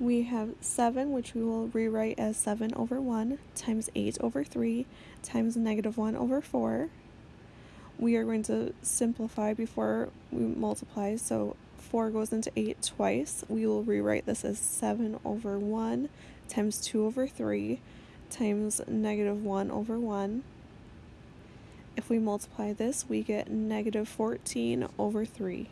We have 7, which we will rewrite as 7 over 1 times 8 over 3 times negative 1 over 4. We are going to simplify before we multiply, so 4 goes into 8 twice. We will rewrite this as 7 over 1 times 2 over 3 times negative 1 over 1. If we multiply this, we get negative 14 over 3.